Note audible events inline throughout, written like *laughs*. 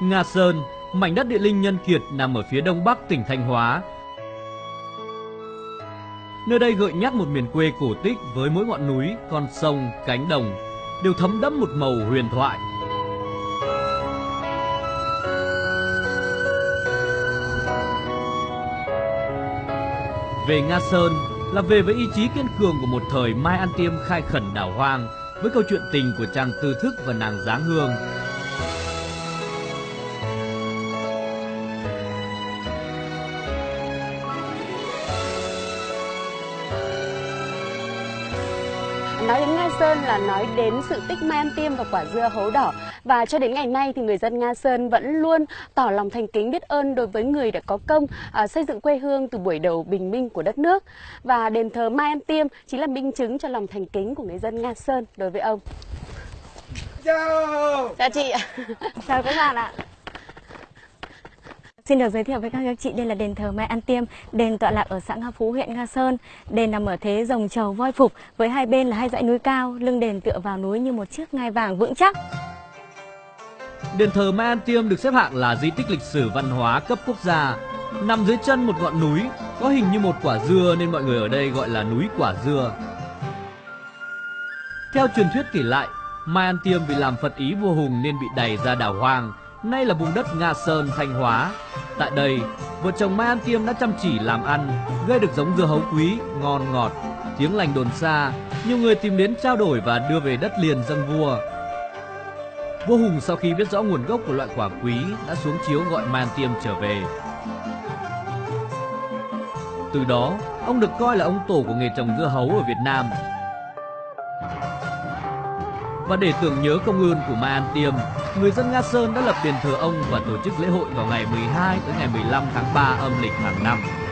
Nga Sơn, mảnh đất địa linh nhân kiệt nằm ở phía đông bắc tỉnh Thanh Hóa. Nơi đây gợi nhắc một miền quê cổ tích với mỗi ngọn núi, con sông, cánh đồng đều thấm đẫm một màu huyền thoại. Về Nga Sơn là về với ý chí kiên cường của một thời Mai An Tiêm khai khẩn đảo hoang với câu chuyện tình của chàng tư thức và nàng Giáng hương là nói đến sự tích Mai An Tiêm và quả dưa hấu đỏ và cho đến ngày nay thì người dân Nga Sơn vẫn luôn tỏ lòng thành kính biết ơn đối với người đã có công à, xây dựng quê hương từ buổi đầu bình minh của đất nước và đền thờ Mai An Tiêm chính là minh chứng cho lòng thành kính của người dân Nga Sơn đối với ông. Chào. Chào chị ạ. Chào các bạn ạ. Xin được giới thiệu với các anh chị đây là đền thờ Mai An Tiêm, đền tọa lạc ở xã Nga Phú, huyện Nga Sơn. Đền nằm ở thế rồng trầu voi phục với hai bên là hai dãy núi cao, lưng đền tựa vào núi như một chiếc ngai vàng vững chắc. Đền thờ Mai An Tiêm được xếp hạng là di tích lịch sử văn hóa cấp quốc gia. Nằm dưới chân một ngọn núi, có hình như một quả dưa nên mọi người ở đây gọi là núi quả dưa. Theo truyền thuyết kể lại, Mai An Tiêm vì làm Phật ý vua Hùng nên bị đày ra đảo hoang, nay là vùng đất Nga Sơn, Thanh Hóa. Tại đây, vợ chồng Mai An Tiêm đã chăm chỉ làm ăn, gây được giống dưa hấu quý, ngon ngọt. Tiếng lành đồn xa, nhiều người tìm đến trao đổi và đưa về đất liền dâng vua. Vua Hùng sau khi biết rõ nguồn gốc của loại quả quý đã xuống chiếu gọi Mai An Tiêm trở về. Từ đó, ông được coi là ông tổ của nghề trồng dưa hấu ở Việt Nam. Và để tưởng nhớ công ơn của Mai An Tiêm, người dân Nga Sơn đã lập đền thờ ông và tổ chức lễ hội vào ngày 12 tới ngày 15 tháng 3 âm lịch hàng năm.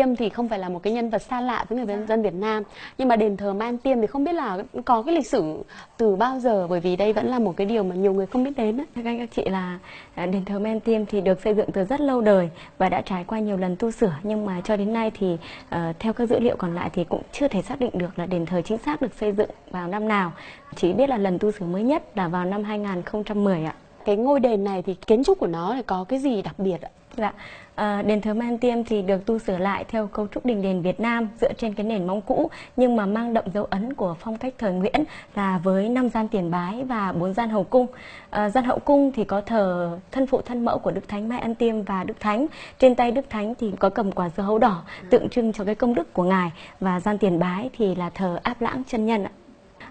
Tiêm thì không phải là một cái nhân vật xa lạ với người dân Việt Nam. Nhưng mà đền thờ Man Tiêm thì không biết là có cái lịch sử từ bao giờ Bởi vì đây vẫn là một cái điều mà nhiều người không biết đến Thưa các anh các chị là à, đền thờ Man Tiêm thì được xây dựng từ rất lâu đời Và đã trải qua nhiều lần tu sửa. Nhưng mà cho đến nay thì uh, theo các dữ liệu còn lại thì cũng chưa thể xác định được là đền thờ chính xác được xây dựng vào năm nào. Chỉ biết là lần tu sửa mới nhất là vào năm 2010 ạ. Cái ngôi đền này thì kiến trúc của nó thì có cái gì đặc biệt ạ? Dạ, à, đền thờ Man Tiêm thì được tu sửa lại theo cấu trúc đình đền Việt Nam dựa trên cái nền móng cũ nhưng mà mang đậm dấu ấn của phong cách thời Nguyễn là với năm gian tiền bái và bốn gian hậu cung. À, gian hậu cung thì có thờ thân phụ thân mẫu của Đức Thánh Mai An Tiêm và Đức Thánh. Trên tay Đức Thánh thì có cầm quả dưa hấu đỏ tượng trưng cho cái công đức của ngài và gian tiền bái thì là thờ áp lãng chân nhân ạ.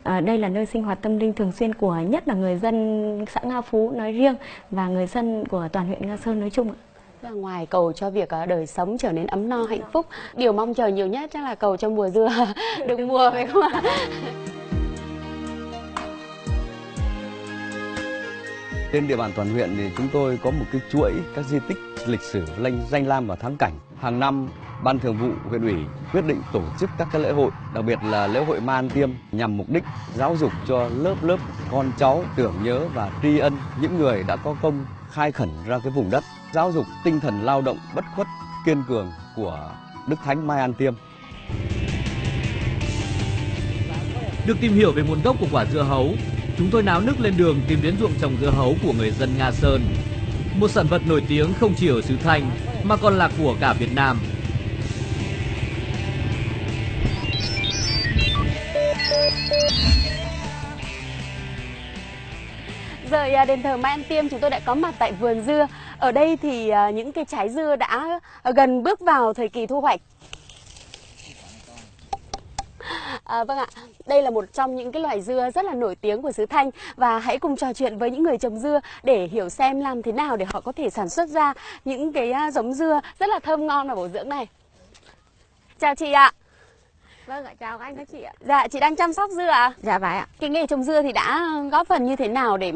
À, đây là nơi sinh hoạt tâm linh thường xuyên của nhất là người dân xã Nga Phú nói riêng và người dân của toàn huyện Nga Sơn nói chung ạ. Và ngoài cầu cho việc à, đời sống trở nên ấm no hạnh phúc, điều mong chờ nhiều nhất chắc là cầu cho mùa dưa *laughs* được mùa phải không ạ? *laughs* Trên địa bàn toàn huyện thì chúng tôi có một cái chuỗi các di tích lịch sử danh, danh lam và thắng cảnh. Hàng năm, Ban Thường vụ huyện ủy quyết định tổ chức các cái lễ hội, đặc biệt là lễ hội Man Tiêm nhằm mục đích giáo dục cho lớp lớp con cháu tưởng nhớ và tri ân những người đã có công khai khẩn ra cái vùng đất, giáo dục tinh thần lao động bất khuất, kiên cường của Đức Thánh Mai An Tiêm. Được tìm hiểu về nguồn gốc của quả dưa hấu, chúng tôi náo nức lên đường tìm đến ruộng trồng dưa hấu của người dân Nga Sơn. Một sản vật nổi tiếng không chỉ ở xứ Thanh mà còn là của cả Việt Nam. Rời à, đền thờ Mai An Tiêm chúng tôi đã có mặt tại vườn dưa. Ở đây thì à, những cái trái dưa đã à, gần bước vào thời kỳ thu hoạch. À, vâng ạ, đây là một trong những cái loài dưa rất là nổi tiếng của xứ Thanh và hãy cùng trò chuyện với những người trồng dưa để hiểu xem làm thế nào để họ có thể sản xuất ra những cái giống dưa rất là thơm ngon và bổ dưỡng này. Chào chị ạ. Vâng ạ, chào các anh các chị ạ. Dạ, chị đang chăm sóc dưa ạ? À? Dạ phải ạ. Cái nghề trồng dưa thì đã góp phần như thế nào để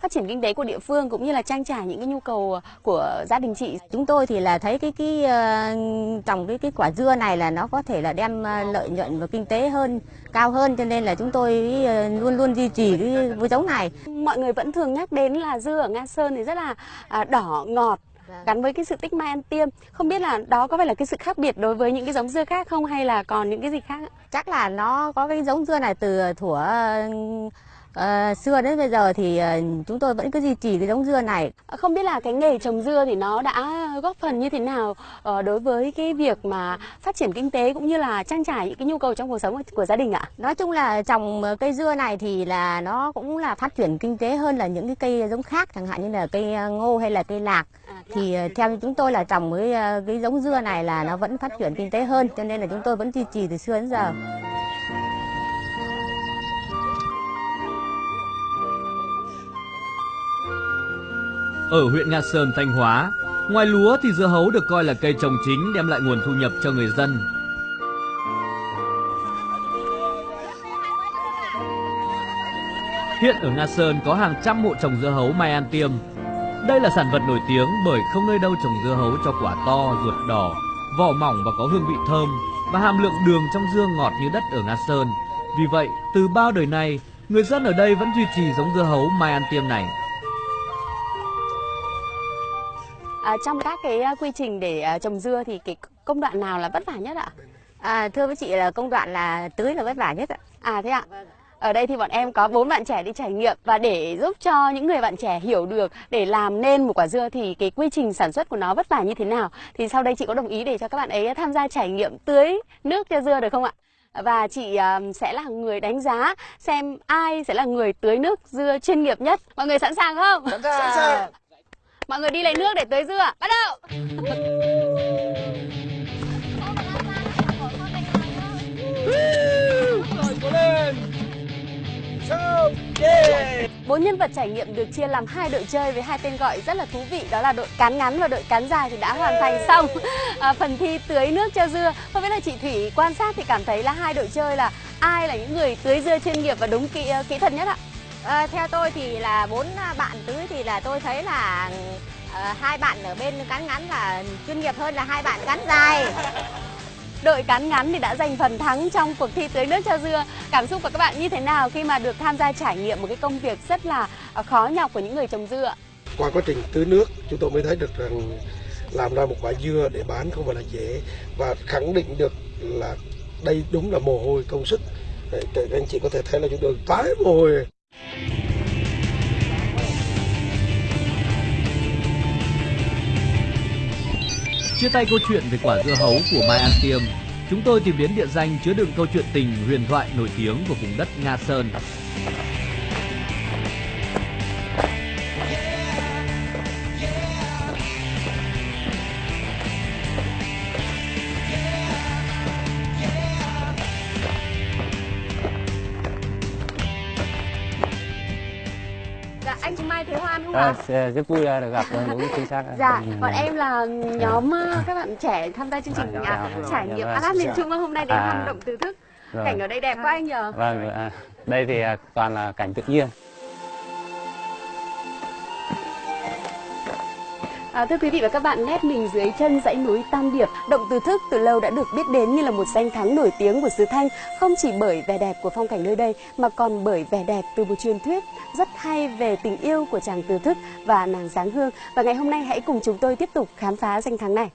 phát triển kinh tế của địa phương cũng như là trang trải những cái nhu cầu của gia đình chị? Chúng tôi thì là thấy cái cái uh, trồng cái cái quả dưa này là nó có thể là đem uh, lợi nhuận và kinh tế hơn cao hơn cho nên là chúng tôi uh, luôn luôn duy trì cái giống này. Mọi người vẫn thường nhắc đến là dưa ở Nga Sơn thì rất là uh, đỏ ngọt vâng. Gắn với cái sự tích Mai An Tiêm. Không biết là đó có phải là cái sự khác biệt đối với những cái giống dưa khác không hay là còn những cái gì khác? Chắc là nó có cái giống dưa này từ thuở uh, xưa đến bây giờ thì uh, chúng tôi vẫn cứ duy trì cái giống dưa này. Không biết là cái nghề trồng dưa thì nó đã góp phần như thế nào đối với cái việc mà phát triển kinh tế cũng như là trang trải những cái nhu cầu trong cuộc sống của gia đình ạ? Nói chung là trồng cây dưa này thì là nó cũng là phát triển kinh tế hơn là những cái cây giống khác chẳng hạn như là cây ngô hay là cây lạc. À, thì theo chúng tôi là trồng cái cái giống dưa này là nó vẫn phát triển kinh tế hơn cho nên là chúng tôi vẫn duy trì từ xưa đến giờ. Ở huyện Nga Sơn, Thanh Hóa, ngoài lúa thì dưa hấu được coi là cây trồng chính đem lại nguồn thu nhập cho người dân. Hiện ở Nga Sơn có hàng trăm hộ trồng dưa hấu Mai An Tiêm. Đây là sản vật nổi tiếng bởi không nơi đâu trồng dưa hấu cho quả to, ruột đỏ, vỏ mỏng và có hương vị thơm và hàm lượng đường trong dưa ngọt như đất ở Nga Sơn. Vì vậy, từ bao đời nay, người dân ở đây vẫn duy trì giống dưa hấu Mai An Tiêm này. À, trong các cái à, quy trình để uh, trồng dưa thì cái công đoạn nào là vất vả nhất ạ? À, thưa với chị là công đoạn là tưới là vất vả nhất ạ. À thế ạ? Ở đây thì bọn em có bốn bạn trẻ đi trải nghiệm và để giúp cho những người bạn trẻ hiểu được để làm nên một quả dưa thì cái quy trình sản xuất của nó vất vả như thế nào thì sau đây chị có đồng ý để cho các bạn ấy tham gia trải nghiệm tưới nước cho dưa được không ạ? Và chị sẽ là người đánh giá xem ai sẽ là người tưới nước dưa chuyên nghiệp nhất. Mọi người sẵn sàng không? Sẵn sàng. Mọi người đi lấy nước để tưới dưa. Bắt đầu. Bốn nhân vật trải nghiệm được chia làm hai đội chơi với hai tên gọi rất là thú vị đó là đội cán ngắn và đội cán dài thì đã hoàn thành xong *laughs* à, phần thi tưới nước cho dưa. Không biết là chị Thủy quan sát thì cảm thấy là hai đội chơi là ai là những người tưới dưa chuyên nghiệp và đúng kỹ ờ, kỹ thuật nhất ạ? À, theo tôi thì là bốn bạn tưới thì là tôi thấy là à, hai bạn ở bên cán ngắn là chuyên nghiệp hơn là hai bạn cán dài. Đội cán ngắn thì đã giành phần thắng trong cuộc thi tưới nước cho dưa. Cảm xúc của các bạn như thế nào khi mà được tham gia trải nghiệm một cái công việc rất là à, khó nhọc của những người trồng dưa? Qua quá trình tưới nước, chúng tôi mới thấy được rằng làm ra một quả dưa để bán không phải là dễ và khẳng định được là đây đúng là mồ hôi công sức. Các anh chị có thể thấy là chúng tôi tái mồ hôi. Chia tay câu chuyện về quả dưa hấu của Mai An Tiêm, chúng tôi tìm đến địa danh chứa đựng câu chuyện tình huyền thoại nổi tiếng của vùng đất Nga Sơn. À, rất vui được gặp đúng chính xác. Dạ, bọn em là nhóm dạ. các bạn trẻ tham gia chương trình à, à, trải nghiệm dạ, Atlas miền Trung hôm nay đến à, hang động từ thức. Rồi. Cảnh ở đây đẹp quá anh nhờ. Vâng, à, đây thì toàn là cảnh tự nhiên. À, thưa quý vị và các bạn, nét mình dưới chân dãy núi Tam Điệp, động từ thức từ lâu đã được biết đến như là một danh thắng nổi tiếng của xứ Thanh, không chỉ bởi vẻ đẹp của phong cảnh nơi đây mà còn bởi vẻ đẹp từ một truyền thuyết rất hay về tình yêu của chàng từ thức và nàng Giáng Hương. Và ngày hôm nay hãy cùng chúng tôi tiếp tục khám phá danh thắng này.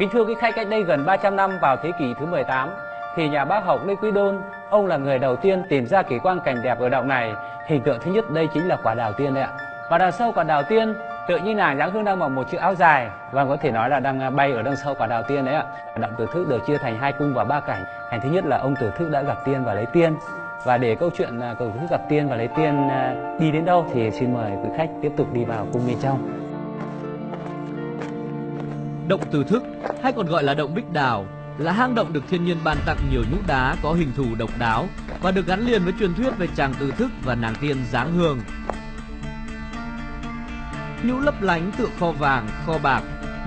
Kính thưa quý khách, cách đây gần 300 năm vào thế kỷ thứ 18, thì nhà bác học Lê Quý Đôn, ông là người đầu tiên tìm ra kỳ quan cảnh đẹp ở động này. Hình tượng thứ nhất đây chính là quả đào tiên đấy ạ. Và đằng sau quả đào tiên, tự như nàng dáng hương đang mặc một chiếc áo dài và có thể nói là đang à, bay ở đằng sau quả đào tiên đấy ạ. Động Tử Thức được chia thành hai cung và ba cảnh. Cảnh thứ nhất là ông Tử Thức đã gặp tiên và lấy tiên. Và để câu chuyện à, cầu thức gặp tiên và lấy tiên à, đi đến đâu thì xin mời quý khách tiếp tục đi vào cung bên trong. Động Từ Thức hay còn gọi là động Bích Đào là hang động được thiên nhiên ban tặng nhiều nhũ đá có hình thù độc đáo và được gắn liền với truyền thuyết về chàng tư Thức và nàng tiên Giáng Hương. Nhũ lấp lánh tựa kho vàng, kho bạc,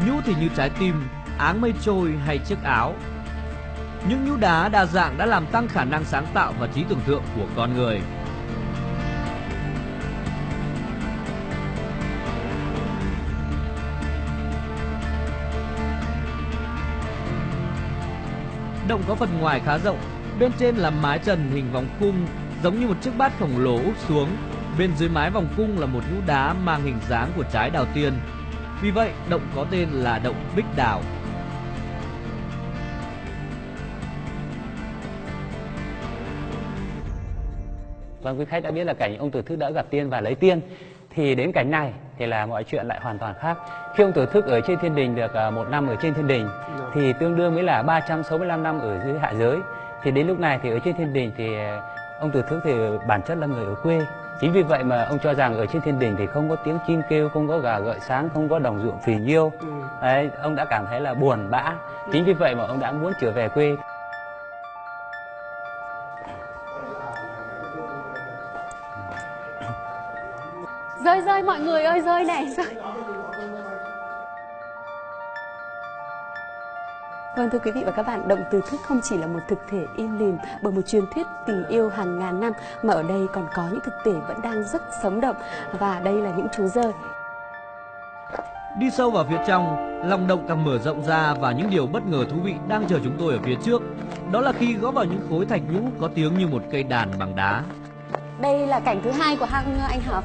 nhũ thì như trái tim, áng mây trôi hay chiếc áo. Những nhũ đá đa dạng đã làm tăng khả năng sáng tạo và trí tưởng tượng của con người. Động có phần ngoài khá rộng, bên trên là mái trần hình vòng cung giống như một chiếc bát khổng lồ úp xuống. Bên dưới mái vòng cung là một nhũ đá mang hình dáng của trái đào tiên. Vì vậy, động có tên là động Bích Đào. Vâng, quý khách đã biết là cảnh ông Tử Thức đã gặp tiên và lấy tiên. Thì đến cảnh này thì là mọi chuyện lại hoàn toàn khác. Khi ông Tử Thức ở trên thiên đình được à, một năm ở trên thiên đình thì tương đương với là 365 năm ở dưới hạ giới. Thì đến lúc này thì ở trên thiên đình thì à, ông Tử Thức thì bản chất là người ở quê. Chính vì vậy mà ông cho rằng ở trên thiên đình thì không có tiếng chim kêu, không có gà gợi sáng, không có đồng ruộng phì nhiêu. Ừ. Đấy, ông đã cảm thấy là buồn bã. Chính vì vậy mà ông đã muốn trở về quê. Rơi rơi mọi người ơi rơi này rơi Vâng thưa quý vị và các bạn, động từ thức không chỉ là một thực thể im lìm bởi một truyền thuyết tình yêu hàng ngàn năm mà ở đây còn có những thực thể vẫn đang rất sống động và đây là những chú rơi. Đi sâu vào phía trong, lòng động càng mở rộng ra và những điều bất ngờ thú vị đang chờ chúng tôi ở phía trước. Đó là khi gõ vào những khối thạch nhũ có tiếng như một cây đàn bằng đá. Đây là cảnh thứ hai của hang anh Hợp.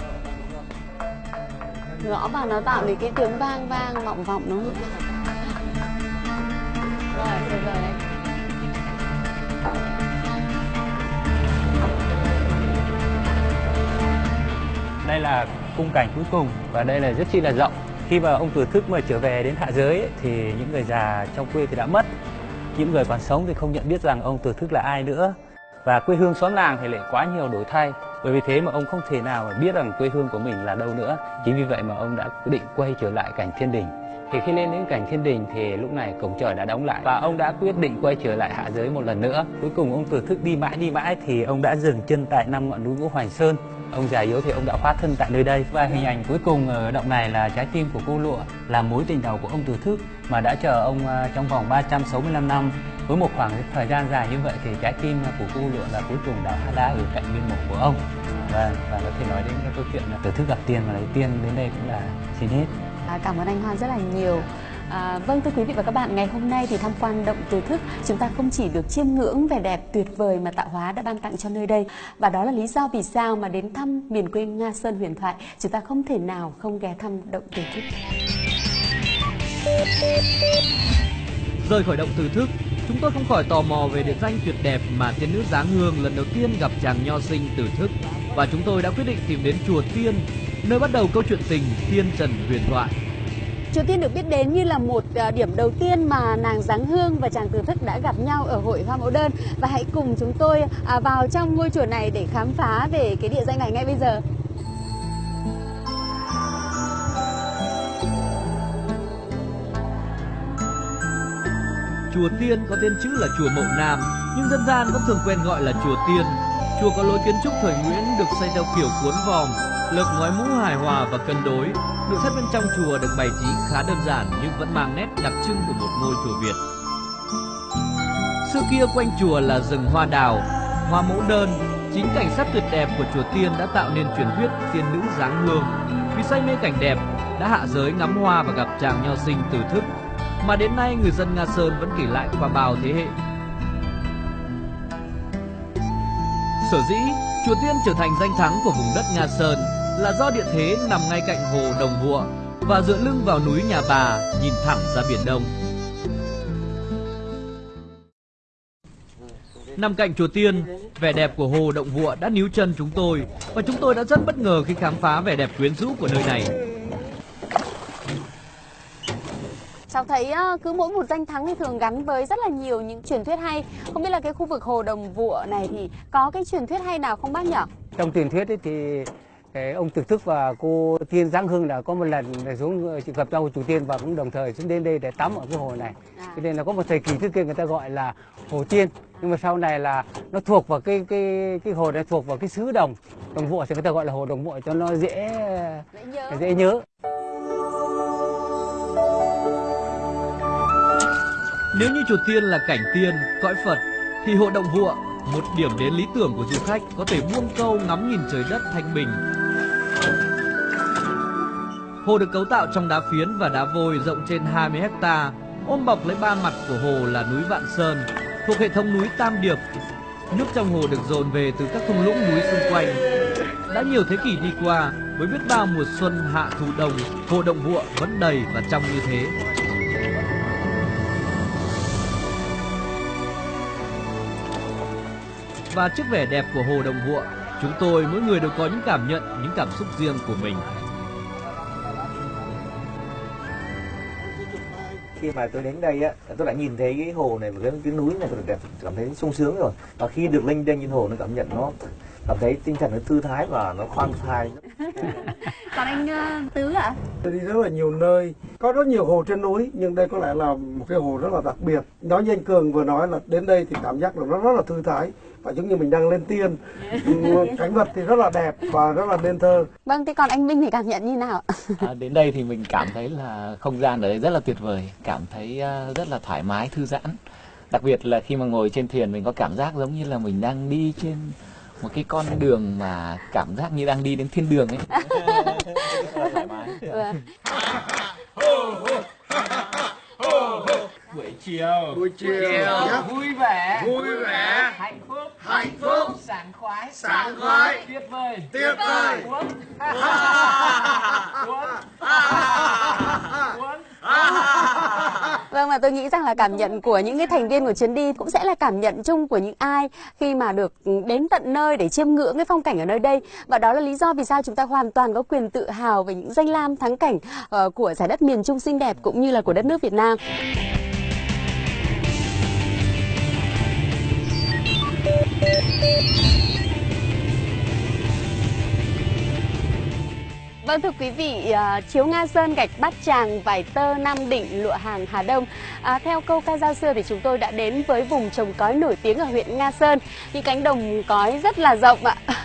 Gõ vào nó tạo nên cái tiếng vang vang vọng vọng đúng không? Rồi, rồi, rồi đấy. Đây là cung cảnh cuối cùng và đây là rất chi là rộng. Khi mà ông Tử Thức mà trở về đến hạ giới ấy, thì những người già trong quê thì đã mất. Những người còn sống thì không nhận biết rằng ông Tử Thức là ai nữa. Và quê hương xóm làng thì lại quá nhiều đổi thay. Bởi vì thế mà ông không thể nào mà biết rằng quê hương của mình là đâu nữa. Chính vì vậy mà ông đã quyết định quay trở lại cảnh thiên đình. Thì khi lên đến cảnh thiên đình thì lúc này cổng trời đã đóng lại và ông đã quyết định quay trở lại hạ giới một lần nữa. Cuối cùng ông Từ Thức đi mãi đi mãi thì ông đã dừng chân tại năm ngọn núi Ngũ Hoành Sơn. Ông già yếu thì ông đã hóa thân tại nơi đây và hình ảnh cuối cùng ở động này là trái tim của cô lụa, là mối tình đầu của ông Từ Thức mà đã chờ ông à, trong vòng 365 năm với một khoảng thời gian dài như vậy thì trái tim của cô lụa là cuối cùng đã đã ở cạnh biên mộ của ông và và có thể nói đến cái câu chuyện là từ Thức gặp tiền và lấy tiền đến đây cũng là xin hết À, cảm ơn anh Hoan rất là nhiều. À, vâng thưa quý vị và các bạn, ngày hôm nay thì tham quan động từ thức chúng ta không chỉ được chiêm ngưỡng vẻ đẹp tuyệt vời mà tạo hóa đã ban tặng cho nơi đây và đó là lý do vì sao mà đến thăm miền quê Nga Sơn huyền thoại chúng ta không thể nào không ghé thăm động từ thức. Rời khỏi động từ thức, chúng tôi không khỏi tò mò về địa danh tuyệt đẹp mà tiên nữ Giáng Hương lần đầu tiên gặp chàng nho sinh từ thức và chúng tôi đã quyết định tìm đến chùa Tiên, nơi bắt đầu câu chuyện tình Tiên Trần huyền thoại. Chùa Tiên được biết đến như là một à, điểm đầu tiên mà nàng Giáng Hương và chàng Từ Thức đã gặp nhau ở hội Hoa Mẫu Đơn và hãy cùng chúng tôi à, vào trong ngôi chùa này để khám phá về cái địa danh này ngay bây giờ. Chùa Tiên có tên chữ là chùa Mậu Nam, nhưng dân gian vẫn thường quen gọi là chùa Tiên. Chùa có lối kiến trúc thời Nguyễn được xây theo kiểu cuốn vòm, lợp ngói mũ hài hòa và cân đối. Nội thất bên trong chùa được bày trí khá đơn giản nhưng vẫn mang nét đặc trưng của một ngôi chùa Việt. Xưa kia quanh chùa là rừng hoa đào, hoa mẫu đơn. Chính cảnh sắc tuyệt đẹp của chùa Tiên đã tạo nên truyền thuyết tiên nữ giáng hương. Vì say mê cảnh đẹp, đã hạ giới ngắm hoa và gặp chàng nho sinh từ thức mà đến nay người dân Nga Sơn vẫn kể lại qua bao thế hệ. Sở dĩ chùa Tiên trở thành danh thắng của vùng đất Nga Sơn là do địa thế nằm ngay cạnh hồ Đồng Vụa và dựa lưng vào núi Nhà Bà nhìn thẳng ra biển Đông. Nằm cạnh chùa Tiên, vẻ đẹp của hồ Động Vụa đã níu chân chúng tôi và chúng tôi đã rất bất ngờ khi khám phá vẻ đẹp quyến rũ của nơi này. Cháu thấy uh, cứ mỗi một danh thắng thì thường gắn với rất là nhiều những truyền thuyết hay. Không biết là cái khu vực hồ Đồng Vụa này thì có cái truyền thuyết hay nào không bác nhỉ? Trong truyền thuyết ấy thì ông Thực Thức và cô Tiên Giáng Hương đã có một lần xuống gặp nhau chủ tiên và cũng đồng thời xuống đến đây để tắm ở cái hồ này. À. Cho nên là có một thời kỳ trước kia người ta gọi là hồ Tiên nhưng mà sau này là nó thuộc vào cái cái cái hồ này thuộc vào cái xứ đồng đồng vụa thì người ta gọi là hồ đồng vụa cho nó dễ Dễ nhớ. dễ nhớ. Nếu như chùa Tiên là cảnh tiên, cõi Phật, thì hộ Động Vụa, một điểm đến lý tưởng của du khách có thể buông câu ngắm nhìn trời đất thanh bình. Hồ được cấu tạo trong đá phiến và đá vôi rộng trên 20 hecta, ôm bọc lấy ba mặt của hồ là núi Vạn Sơn. thuộc hệ thống núi Tam Điệp. Nước trong hồ được dồn về từ các thung lũng núi xung quanh. Đã nhiều thế kỷ đi qua, với biết bao mùa xuân hạ thu đông, hồ Động Vụa vẫn đầy và trong như thế. Và trước vẻ đẹp của hồ Đồng Vụa, chúng tôi mỗi người đều có những cảm nhận, những cảm xúc riêng của mình. khi mà tôi đến đây á tôi đã nhìn thấy cái hồ này và cái, cái núi này tôi đẹp cảm thấy sung sướng rồi. Và khi được linh đênh trên hồ nó cảm nhận nó cảm thấy tinh thần nó thư thái và nó khoan thai. *laughs* Còn anh uh, tứ ạ? Tôi đi rất là nhiều nơi. Có rất nhiều hồ trên núi nhưng đây có lẽ là một cái hồ rất là đặc biệt. Nói như anh cường vừa nói là đến đây thì cảm giác là nó rất là thư thái và giống như mình đang lên tiên. *laughs* Cảnh vật thì rất là đẹp và rất là nên thơ. Vâng thế còn anh Minh thì cảm nhận như nào? À, đến đây thì mình cảm thấy là không gian ở đây rất là tuyệt vời cảm thấy uh, rất là thoải mái thư giãn. Đặc biệt là khi mà ngồi trên thuyền mình có cảm giác giống như là mình đang đi trên một cái con đường mà cảm giác như đang đi đến thiên đường ấy. Thoải mái vâng. buổi chiều. Buổi chiều, chiều. vui vẻ. Vui vẻ. Hạnh hạnh phúc. Sảng khoái. Sảng khoái. Tuyệt vời. Tuyệt vời. cuốn. Cuốn. *laughs* Vâng và tôi nghĩ rằng là cảm nhận của những cái thành viên của chuyến đi cũng sẽ là cảm nhận chung của những ai khi mà được đến tận nơi để chiêm ngưỡng cái phong cảnh ở nơi đây. Và đó là lý do vì sao chúng ta hoàn toàn có quyền tự hào về những danh lam thắng cảnh uh, của giải đất miền Trung xinh đẹp cũng như là của đất nước Việt Nam. Vâng thưa quý vị, uh, chiếu Nga Sơn gạch Bát Tràng, vải tơ Nam Định, lụa hàng Hà Đông. À, theo câu ca dao xưa thì chúng tôi đã đến với vùng trồng cói nổi tiếng ở huyện Nga Sơn. Những cánh đồng cói rất là rộng ạ. *laughs*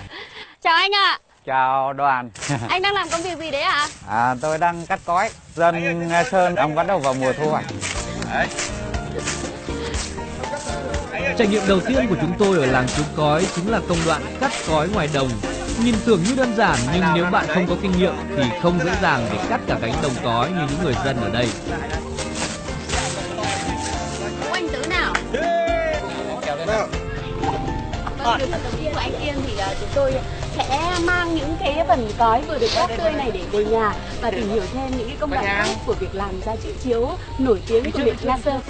Chào anh ạ. Chào đoàn. *laughs* anh đang làm công việc gì đấy ạ? À? tôi đang cắt cói. Dân Nga Sơn ông bắt đầu vào mùa thu hoạch. Trải nghiệm đầu tiên của chúng tôi ở làng Chú Cói chính là công đoạn cắt cói ngoài đồng Nhìn tưởng như đơn giản nhưng nếu bạn không có kinh nghiệm thì không dễ dàng để cắt cả cánh đồng cói như những người dân ở đây. Anh Tứ nào? Vâng, từ phần đầu tiên của anh kiên thì à, chúng tôi sẽ mang những cái phần cói vừa được cắt tươi này để về nhà và tìm hiểu thêm những cái công đoạn khác của việc làm ra chiếc chiếu nổi tiếng của huyện La Sơn.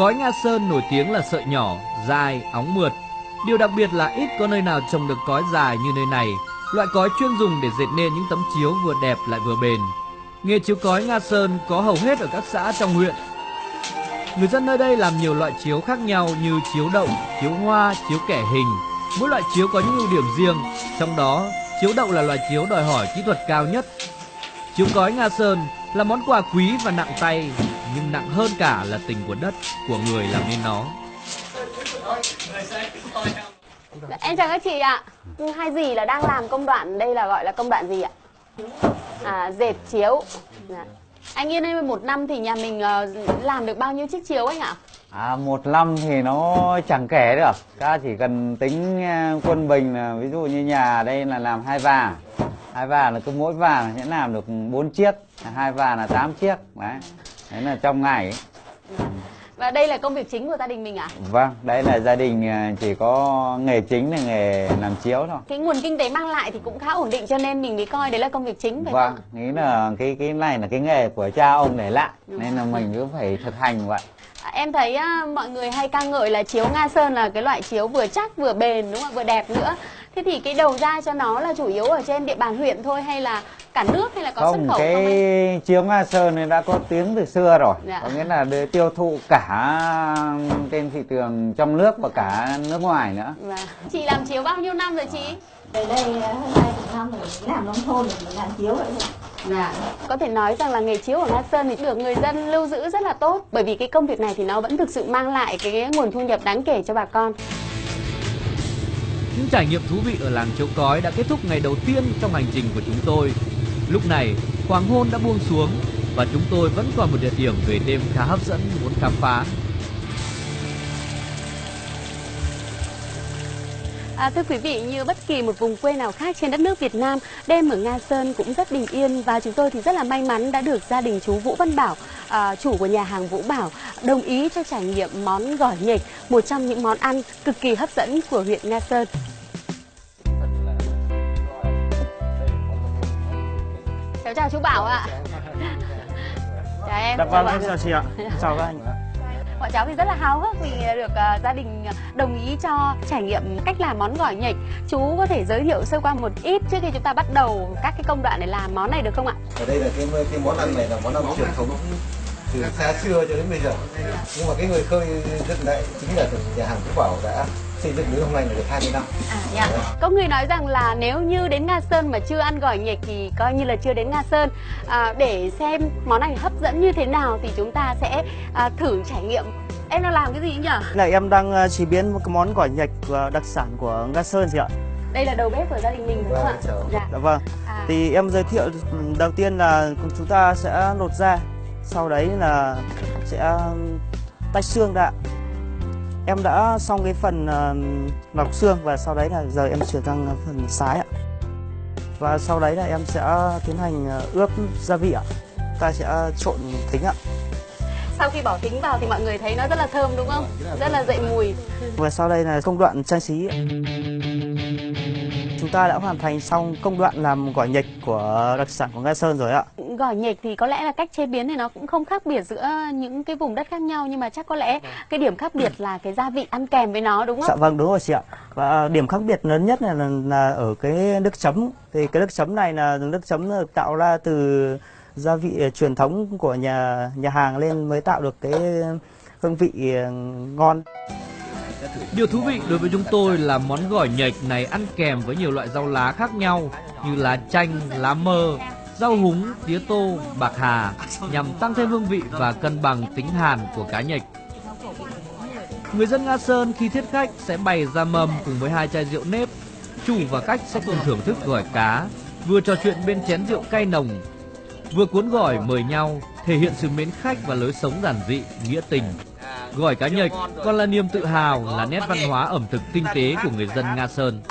Cói Nga Sơn nổi tiếng là sợi nhỏ, dài, óng mượt. Điều đặc biệt là ít có nơi nào trồng được cói dài như nơi này. Loại cói chuyên dùng để dệt nên những tấm chiếu vừa đẹp lại vừa bền. Nghề chiếu cói Nga Sơn có hầu hết ở các xã trong huyện. Người dân nơi đây làm nhiều loại chiếu khác nhau như chiếu đậu, chiếu hoa, chiếu kẻ hình. Mỗi loại chiếu có những ưu điểm riêng, trong đó chiếu đậu là loại chiếu đòi hỏi kỹ thuật cao nhất. Chiếu cói Nga Sơn là món quà quý và nặng tay nhưng nặng hơn cả là tình của đất của người làm nên nó. Em chào các chị ạ. Hai dì là đang làm công đoạn đây là gọi là công đoạn gì ạ? À dệt chiếu. Dạ. anh yên ơi một năm thì nhà mình uh, làm được bao nhiêu chiếc chiếu anh ạ? À, một năm thì nó chẳng kể được. Ta chỉ cần tính quân bình là ví dụ như nhà đây là làm hai vàng. Hai vàng là cứ mỗi vàng sẽ làm được bốn chiếc hai vàng là 8 chiếc. Đấy đấy là trong ngày và đây là công việc chính của gia đình mình à? Vâng, đây là gia đình à, chỉ có nghề chính là nghề làm chiếu thôi. Cái nguồn kinh tế mang lại thì cũng khá ổn định cho nên mình mới coi đấy là công việc chính phải vâng, không? Vâng, nghĩ là cái cái này là cái nghề của cha ông để lại nên là mình cứ phải thực hành vậy. À, em thấy uh, mọi người hay ca ngợi là chiếu Nga Sơn là cái loại chiếu vừa chắc vừa bền đúng không ạ, vừa đẹp nữa. Thế thì cái đầu ra cho nó là chủ yếu ở trên địa bàn huyện thôi hay là cả nước hay là có không, xuất khẩu cái không anh? chiếu Nga Sơn này đã có tiếng từ xưa rồi. Dạ. Có nghĩa là để tiêu thụ cả trên thị trường trong nước và cả nước ngoài nữa. Dạ. Chị làm chiếu bao nhiêu năm rồi chị? Tới đây hơn 20 năm rồi làm nông thôn rồi mình làm chiếu vậy thôi. Dạ. Có thể nói rằng là nghề chiếu ở Nga Sơn thì được người dân lưu giữ rất là tốt bởi vì cái công việc này thì nó vẫn thực sự mang lại cái nguồn thu nhập đáng kể cho bà con. Những trải nghiệm thú vị ở làng Châu Cói đã kết thúc ngày đầu tiên trong hành trình của chúng tôi. Lúc này, hoàng hôn đã buông xuống, và chúng tôi vẫn còn một địa điểm về đêm khá hấp dẫn muốn khám phá. À, thưa quý vị, như bất kỳ một vùng quê nào khác trên đất nước Việt Nam, đêm ở Nga Sơn cũng rất bình yên và chúng tôi thì rất là may mắn đã được gia đình chú Vũ Văn Bảo, à, chủ của nhà hàng Vũ Bảo, đồng ý cho trải nghiệm món gỏi nhịch, một trong những món ăn cực kỳ hấp dẫn của huyện Nga Sơn. Cháu chào chú Bảo ạ. Chào em. Dạ vâng, em chào chị ạ. Chào các anh. Bọn cháu thì rất là háo hức vì được uh, gia đình ờ, đồng ý cho trải nghiệm cách làm món gỏi nhịch. Chú có thể giới thiệu sơ qua một ít trước khi chúng ta bắt đầu các cái công đoạn để làm món này được không ạ? ở đây là cái cái món ăn này là món ăn truyền thống từ xa xưa cho đến bây giờ nhưng mà cái người khơi dựng lại chính là nhà hàng Phú Bảo đã xây dựng đến hôm nay là được 20 năm À, dạ. Có người nói rằng là nếu như đến Nga Sơn mà chưa ăn gỏi nhịch thì coi như là chưa đến Nga Sơn. À, để xem món này hấp dẫn như thế nào thì chúng ta sẽ à, thử trải nghiệm. Em đang làm cái gì nhỉ? Là em đang ờ, chế biến một cái món gỏi nhạch ờ, đặc sản của Nga Sơn chị ạ. Đây là đầu bếp của gia đình mình đúng không ạ? Dạ. Dạ vâng. À. Thì em giới thiệu đầu tiên là chúng ta sẽ lột da, sau đấy là sẽ tách xương ra. Em đã xong cái phần ờ, lọc xương và sau đấy là giờ em chuyển sang phần sái ạ. Và sau đấy là em sẽ tiến hành ờ, ướp gia vị ạ. Ta sẽ trộn thính ạ. Sau khi bỏ thính vào thì mọi người thấy nó rất là thơm đúng không? Rất là dậy mùi. Và sau đây là công đoạn trang trí. Chúng ta đã hoàn thành xong công đoạn làm gỏi nhịch của đặc sản của Nga Sơn rồi ạ. Gỏi nhịch thì có lẽ là cách chế biến thì nó cũng không khác biệt giữa những cái vùng đất khác nhau nhưng mà chắc có lẽ cái điểm khác biệt là cái gia vị ăn kèm với nó đúng Dạ không? vâng đúng rồi chị ạ. Và điểm khác biệt lớn nhất là, là, là ở cái nước chấm. Thì cái nước chấm này là nước chấm được tạo ra từ gia vị truyền thống của nhà nhà hàng lên mới tạo được cái hương vị ờ, ngon. Điều thú vị đối với chúng tôi là món gỏi nhạch này ăn kèm với nhiều loại rau lá khác nhau như lá chanh, lá mơ, rau húng, tía tô, bạc hà nhằm tăng thêm hương vị và cân bằng tính hàn của cá nhạch. Người dân Nga Sơn khi thiết khách sẽ bày ra mâm cùng với hai chai rượu nếp. Chủ và khách sẽ cùng thưởng thức gỏi cá, vừa trò chuyện bên chén rượu cay nồng, vừa cuốn gỏi mời nhau, thể hiện sự mến khách và lối sống giản dị, nghĩa tình. Gỏi cá nhạch còn là niềm tự hào, là nét văn hóa ẩm thực tinh tế của người dân Nga Sơn.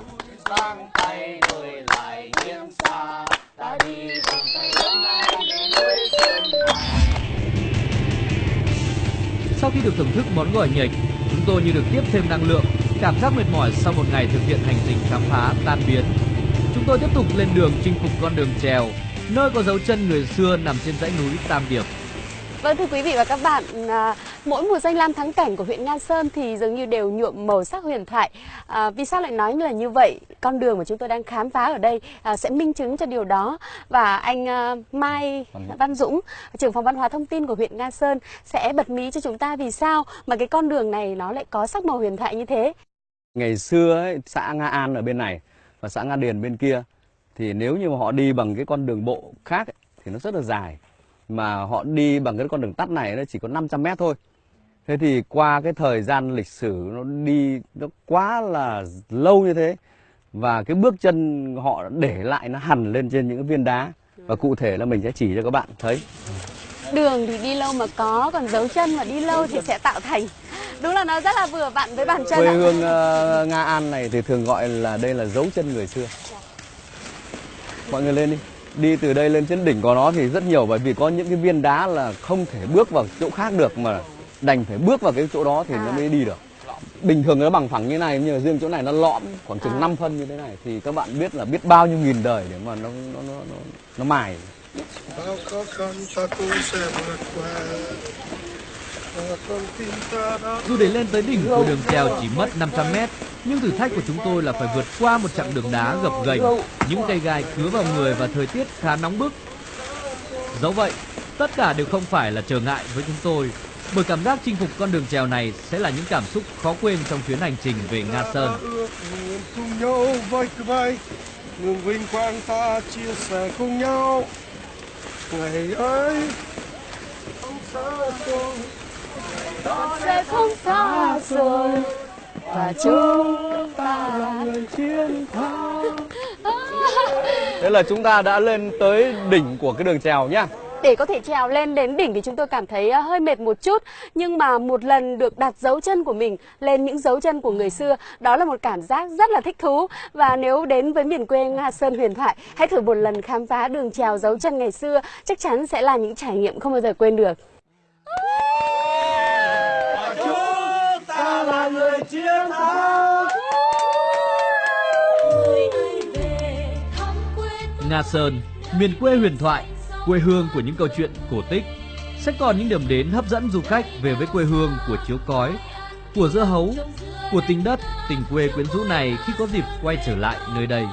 Sau khi được thưởng thức món gỏi nhạch, chúng tôi như được tiếp thêm năng lượng, cảm giác mệt mỏi sau một ngày thực hiện hành trình khám phá tan biến. Chúng tôi tiếp tục lên đường chinh phục con đường trèo, nơi có dấu chân người xưa nằm trên dãy núi Tam Điệp. Vâng thưa quý vị và các bạn, à, mỗi mùa danh lam thắng cảnh của huyện Nga Sơn thì dường như đều nhuộm màu sắc huyền thoại. À, vì sao lại nói là như vậy? Con đường mà chúng tôi đang khám phá ở đây à, sẽ minh chứng cho điều đó. Và anh à, Mai Văn Dũng, trưởng phòng văn hóa thông tin của huyện Nga Sơn sẽ bật mí cho chúng ta vì sao mà cái con đường này nó lại có sắc màu huyền thoại như thế. Ngày xưa ấy, xã Nga An ở bên này và xã Nga Điền bên kia thì nếu như mà họ đi bằng cái con đường bộ khác ấy, thì nó rất là dài mà họ đi bằng cái con đường tắt này nó chỉ có 500 mét thôi. Thế thì qua cái thời gian lịch sử nó đi nó quá là lâu như thế và cái bước chân họ để lại nó hằn lên trên những cái viên đá và cụ thể là mình sẽ chỉ cho các bạn thấy. Đường thì đi lâu mà có, còn dấu chân mà đi lâu thì sẽ tạo thành. Đúng là nó rất là vừa vặn với bàn chân Quê hương ờ, Nga An này thì thường gọi là đây là dấu chân người xưa. Mọi người lên đi. Đi từ đây lên trên đỉnh của nó thì rất nhiều bởi vì có những cái viên đá là không thể bước vào chỗ khác được mà đành phải bước vào cái chỗ đó thì nó mới đi được. Bình thường nó bằng phẳng như này nhưng mà riêng chỗ này nó lõm khoảng chừng 5 phân như thế này thì các bạn biết là biết bao nhiêu nghìn đời để mà nó nó nó nó, nó mài. Bao khó khăn ta cũng sẽ vượt qua con Dù để lên tới đỉnh của đường trèo chỉ mất 500 mét, nhưng thử thách của chúng tôi là phải vượt qua một chặng đường đá gập ghềnh, những cây gai cứa vào người và thời tiết khá nóng bức. Dẫu vậy, tất cả đều không phải là trở ngại với chúng tôi, bởi cảm giác chinh phục con đường trèo này sẽ là những cảm xúc khó quên trong chuyến hành trình về Nga Sơn. cùng nhau vai cứ vai Ngừng vinh quang ta chia sẻ cùng nhau Ngày ấy không xa xôi sẽ không xa rồi và chúng ta là người chiến thắng *laughs* Thế là chúng ta đã lên tới đỉnh của cái đường trèo nhá. Để có thể trèo lên đến đỉnh thì chúng tôi cảm thấy ờ, hơi mệt một chút. Nhưng mà một lần được đặt dấu chân của mình lên những dấu chân của người xưa Đó là một cảm giác rất là thích thú. Và nếu đến với miền quê Nga Sơn huyền thoại Hãy thử một lần khám phá đường trèo dấu chân ngày xưa. Chắc chắn sẽ là những trải nghiệm không bao giờ quên được. Chúng ta là người chiến thắng Nga Sơn, miền quê huyền thoại, quê hương của những câu chuyện cổ tích sẽ còn những điểm đến hấp dẫn du khách về với quê hương của chiếu cói, của dưa hấu, của tình đất, tình quê quyến rũ này khi có dịp quay trở lại nơi đây.